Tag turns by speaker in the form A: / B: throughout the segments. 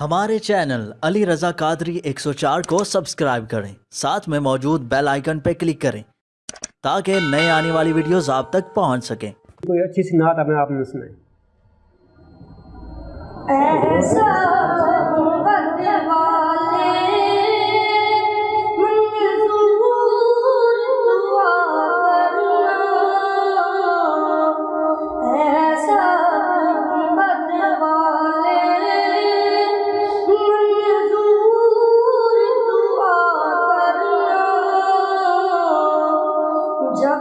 A: ہمارے چینل علی رضا قادری 104 کو سبسکرائب کریں۔ ساتھ میں موجود بیل آئیکن پہ کلک کریں۔ تاکہ نئے آنے والی ویڈیوز آپ تک پہنچ سکیں۔
B: کوئی اچھی سی نعت اپنے آپ نے سنائیں۔
C: ایسا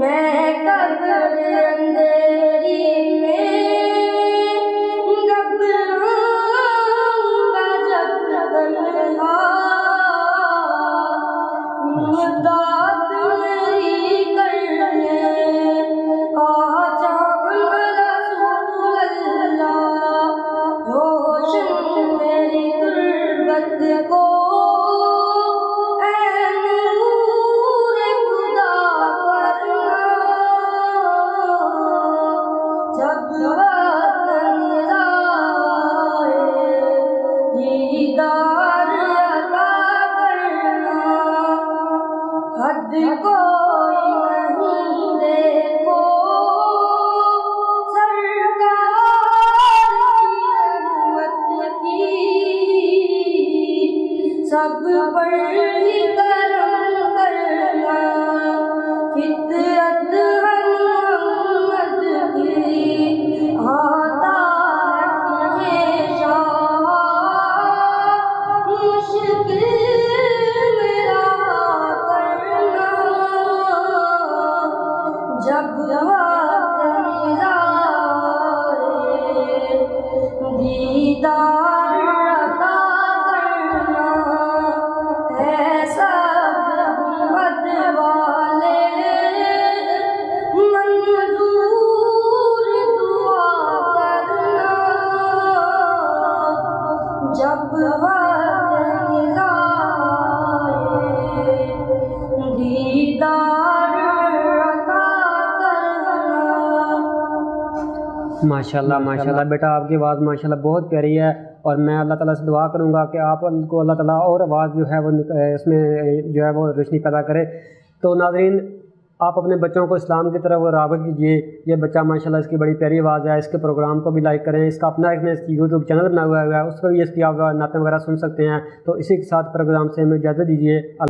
C: میں قبر اندھیری میں گھبراؤں تنہا مدد دیدار عطا کرنا حد کو جب
B: ماشاءاللہ ماشاءاللہ۔ بیٹا، آپ کی آواز ماشاءاللہ بہت پیاری ہے اور میں اللہ تعالیٰ سے دعا کروں گا کہ آپ کو اللہ تعالیٰ اور آواز جو ہے وہ اس میں جو ہے وہ روشنی پیدا کرے۔ تو ناظرین، آپ اپنے بچوں کو اسلام کی طرف راغب کیجیے۔ یہ بچہ ماشاءاللہ اس کی بڑی پیاری آواز ہے۔ اس کے پروگرام کو بھی لائک کریں۔ اس کا اپنا ایک نے یوٹیوب چینل بنا ہوا ہے۔ اس پر بھی اس کی آپ نعتیں وغیرہ سن سکتے ہیں۔ تو اسی کے ساتھ پروگرام سے ہمیں اجازت دیجیے۔ اللہ